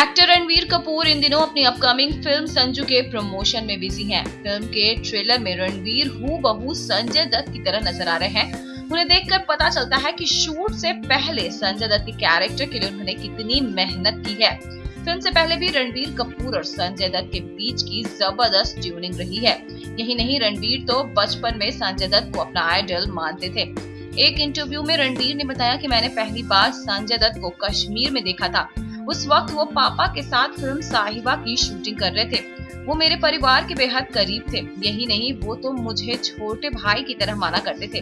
Actor Ranveer Kapoor इन दिनों अपनी अपकमिंग फ़िल्म संजू के प्रमोशन में बिज़ी हैं। फ़िल्म के ट्रेलर में रणवीर हु बहू संजय दत्त की तरह नज़र आ रहे हैं उन्हें देखकर पता चलता है कि शूट से पहले संजय दत्त के कैरेक्टर के लिए उन्होंने कितनी मेहनत की है फ़िल्म से पहले भी रणबीर कपूर और संजय दत्त के बीच की ज़बरदस्त ट्यूनिंग रही है। यही नहीं, रणबीर तो बचपन में संजय दत्त को अपना आइडल मानते थे। एक इंटरव्यू में रणबीर ने बताया कि मैंने पहली बार संजय दत्त को कश्मीर में देखा था। उस वक्त वो पापा के साथ फ़िल्म साहिबा की शूटिंग कर रहे थे। वो मेरे परिवार के बेहद करीब थे। यही नहीं, वो तो मुझे छोटे भाई की तरह माना करते थे।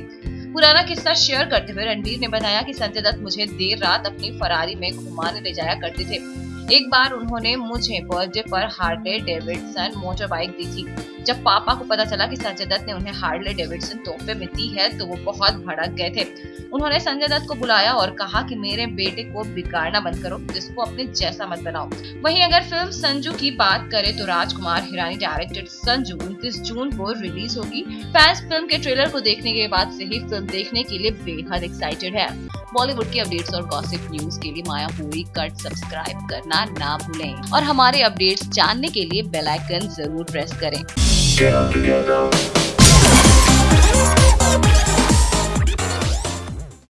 पुराना किस्सा शेयर करते हुए रणबीर ने बताया कि संजय दत्त मुझे देर रात अपनी फरारी में घुमाने ले जाया करते थे। एक बार उन्होंने मुझे बर्थडे पर हार्ले डेविडसन मोटर बाइक दी थी। जब पापा को पता चला कि संजय दत्त ने उन्हें हार्ले डेविडसन तोहफे में दी है तो वो बहुत भड़क गए थे। उन्होंने संजय दत्त को बुलाया और कहा कि मेरे बेटे को बिगाड़ना बंद करो जिसको अपने जैसा मत बनाओ। वहीं अगर फ़िल्म संजू की बात करें तो राजकुमार हिरानी डायरेक्टेड संजू उनतीस जून को रिलीज़ होगी। फैंस फ़िल्म के ट्रेलर को देखने के बाद से ही फ़िल्म देखने के लिए बेहद एक्साइटेड है। बॉलीवुड की अपडेट्स और गॉसिप न्यूज़ के लिए माया पूरी कट सब्सक्राइब करना ना भूलें और हमारे अपडेट्स जानने के लिए बेल आइकन ज़रूर प्रेस करें.